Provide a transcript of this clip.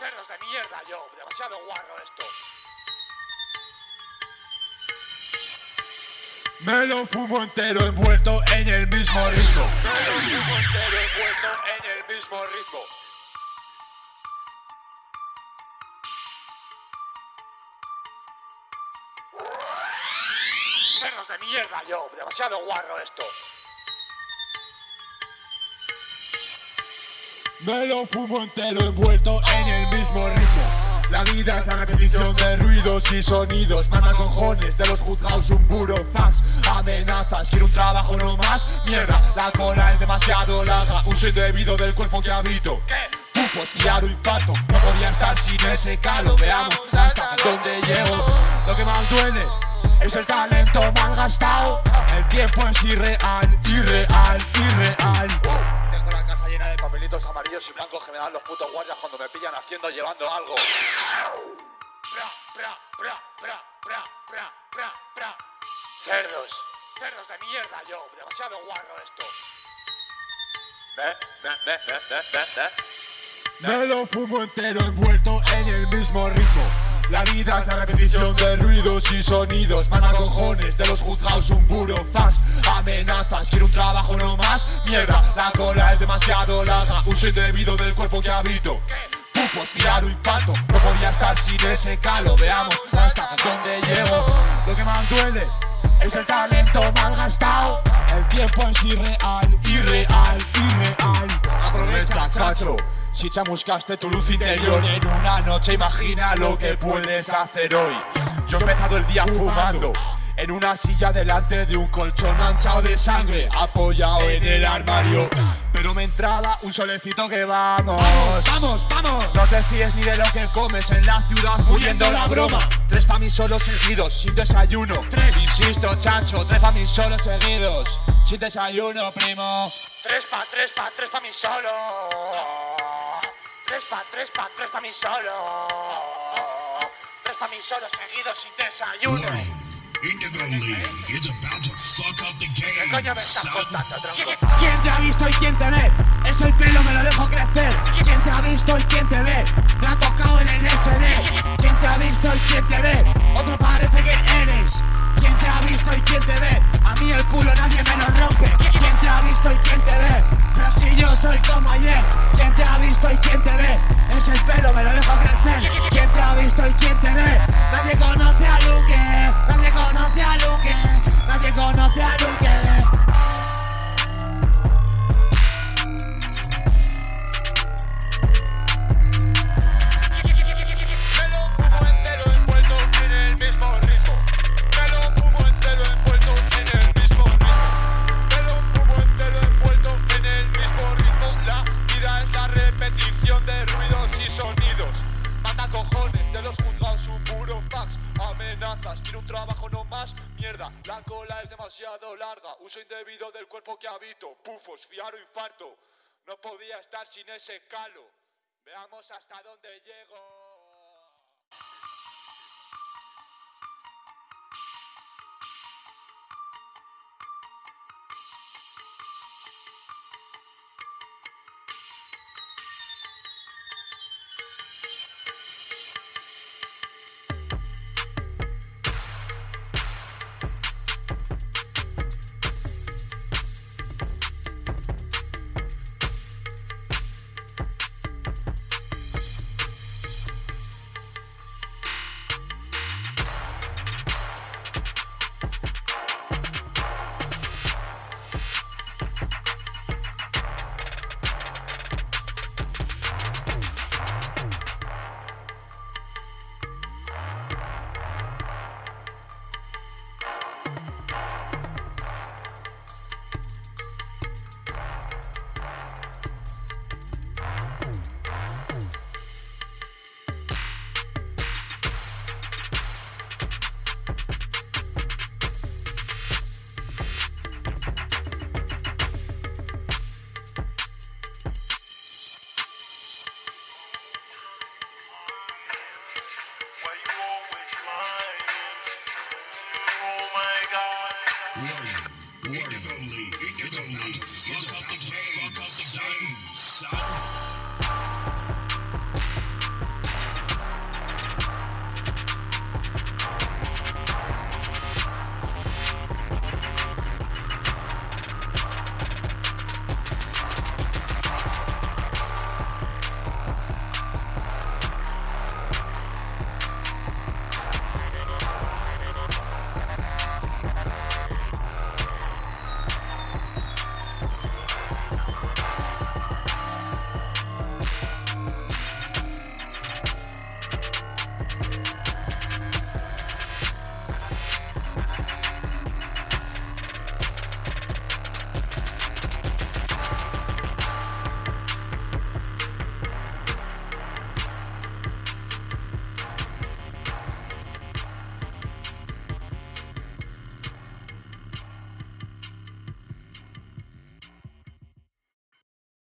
Cerdos de mierda, yo. Demasiado guarro esto. Me lo fumo entero envuelto en el mismo ritmo. Me lo fumo entero envuelto en el mismo ritmo. Cerdos de mierda, yo. Demasiado guarro esto. Me lo fumo entero envuelto en el mismo ritmo. La vida es la repetición de ruidos y sonidos. Manda cojones de los juzgados un puro fast. Amenazas, quiero un trabajo no más. Mierda, la cola es demasiado larga. Uso indebido del cuerpo que habito. Pufos, fiar o infarto. No podía estar sin ese calo. Veamos hasta dónde llego. Lo que más duele es el talento mal gastado. El tiempo es irreal, irreal, irreal. Papelitos amarillos y blancos que me dan los putos guardias cuando me pillan haciendo llevando algo. Pra, pra. Cerdos. Cerdos de mierda, yo. Demasiado guarro esto. Ve, ve, ve, ve, ve, ve, ve. Me lo fumo entero envuelto en el mismo ritmo. La vida es la repetición de ruidos y sonidos. Manda cojones de los juzgados un puro quiero un trabajo no más. Mierda, la cola es demasiado larga. Uso indebido del cuerpo que habito. Pufos, fiar o infarto. No podía estar sin ese calo. Veamos hasta dónde llego. Lo que más duele es el talento mal gastado. El tiempo es irreal, irreal, irreal. Aprovecha, chacho. Si chamuscaste tu luz interior en una noche, imagina lo que puedes hacer hoy. Yo he empezado el día fumando. En una silla delante de un colchón manchado de sangre, apoyado en el armario. Pero me entraba un solecito que vamos. ¡Vamos, vamos! No te fíes ni de lo que comes en la ciudad, muriendo la broma. Tres pa' mí solos seguidos, sin desayuno. Tres, insisto, chacho, tres pa' mí solos seguidos, sin desayuno, primo. Tres pa, tres pa, tres pa mí solo. Tres pa, tres pa, tres pa mí solo. Tres pa mí solo seguidos sin desayuno. Indigo League is about to fuck up the ¿Qué game. coño me estás son. contando, tronco? ¿Quién te ha visto y quién te ve? Es el pelo, me lo dejo crecer. ¿Quién te ha visto y quién te ve? Me ha tocado en el SD. ¿Quién te ha visto y quién te ve? Otro parece que eres. ¿Quién te ha visto y quién te ve? A mí el culo nadie me lo rompe. ¿Quién te ha visto y quién te ve? Pero si yo soy como ayer. Quiero un trabajo no más. Mierda, la cola es demasiado larga. Uso indebido del cuerpo que habito. Pufos, fiar o infarto. No podía estar sin ese calo. Veamos hasta dónde llego. Warning. Warning. Indigo League is about to fuck up the game. Fuck up the game. son.